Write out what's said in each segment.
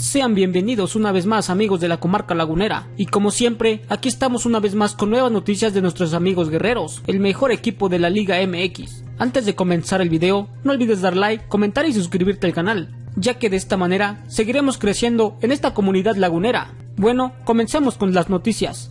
Sean bienvenidos una vez más amigos de la comarca lagunera y como siempre aquí estamos una vez más con nuevas noticias de nuestros amigos guerreros, el mejor equipo de la Liga MX. Antes de comenzar el video, no olvides dar like, comentar y suscribirte al canal, ya que de esta manera seguiremos creciendo en esta comunidad lagunera. Bueno, comencemos con las noticias.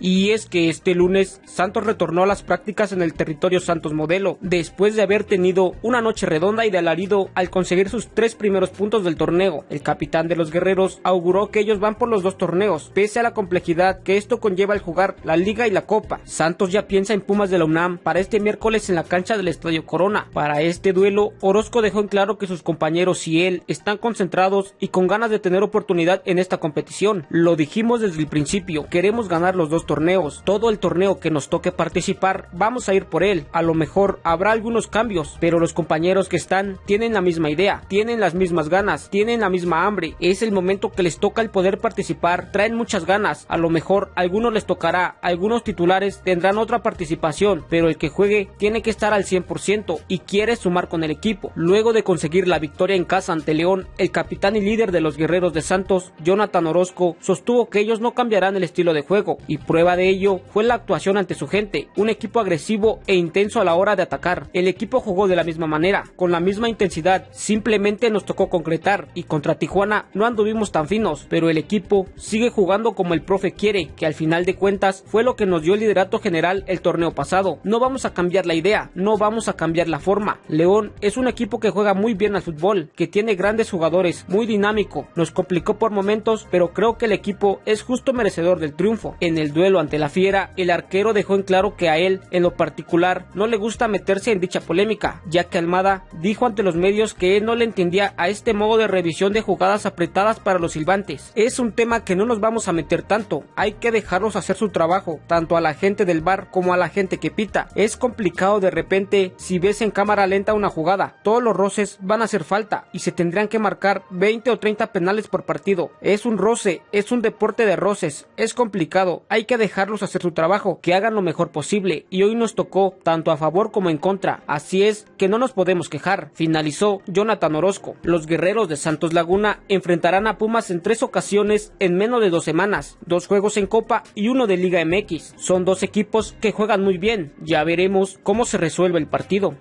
Y es que este lunes Santos retornó a las prácticas en el territorio Santos Modelo, después de haber tenido una noche redonda y de alarido al conseguir sus tres primeros puntos del torneo. El capitán de los guerreros auguró que ellos van por los dos torneos, pese a la complejidad que esto conlleva al jugar la liga y la copa. Santos ya piensa en Pumas de la UNAM para este miércoles en la cancha del Estadio Corona. Para este duelo, Orozco dejó en claro que sus compañeros y él están concentrados y con ganas de tener oportunidad en esta competición. Lo dijimos desde el principio, queremos ganar los dos torneos. Todo el torneo que nos toque participar, vamos a ir por él. A lo mejor habrá algunos cambios, pero los compañeros que están tienen la misma idea, tienen las mismas ganas, tienen la misma hambre. Es el momento que les toca el poder participar, traen muchas ganas. A lo mejor a algunos les tocará, algunos titulares tendrán otra participación, pero el que juegue tiene que estar al 100% y quiere sumar con el equipo. Luego de conseguir la victoria en casa ante León, el capitán y líder de los guerreros de Santos, Jonathan Orozco, sostuvo que ellos no cambiarán el estilo de juego y Prueba de ello fue la actuación ante su gente, un equipo agresivo e intenso a la hora de atacar. El equipo jugó de la misma manera, con la misma intensidad, simplemente nos tocó concretar y contra Tijuana no anduvimos tan finos, pero el equipo sigue jugando como el profe quiere, que al final de cuentas fue lo que nos dio el liderato general el torneo pasado. No vamos a cambiar la idea, no vamos a cambiar la forma. León es un equipo que juega muy bien al fútbol, que tiene grandes jugadores, muy dinámico, nos complicó por momentos, pero creo que el equipo es justo merecedor del triunfo. En el duelo ante la fiera, el arquero dejó en claro que a él, en lo particular, no le gusta meterse en dicha polémica, ya que Almada dijo ante los medios que él no le entendía a este modo de revisión de jugadas apretadas para los silbantes. Es un tema que no nos vamos a meter tanto, hay que dejarlos hacer su trabajo, tanto a la gente del bar como a la gente que pita. Es complicado de repente si ves en cámara lenta una jugada, todos los roces van a hacer falta y se tendrían que marcar 20 o 30 penales por partido. Es un roce, es un deporte de roces, es complicado, hay que dejarlos hacer su trabajo, que hagan lo mejor posible y hoy nos tocó tanto a favor como en contra, así es que no nos podemos quejar, finalizó Jonathan Orozco. Los guerreros de Santos Laguna enfrentarán a Pumas en tres ocasiones en menos de dos semanas, dos juegos en Copa y uno de Liga MX. Son dos equipos que juegan muy bien, ya veremos cómo se resuelve el partido.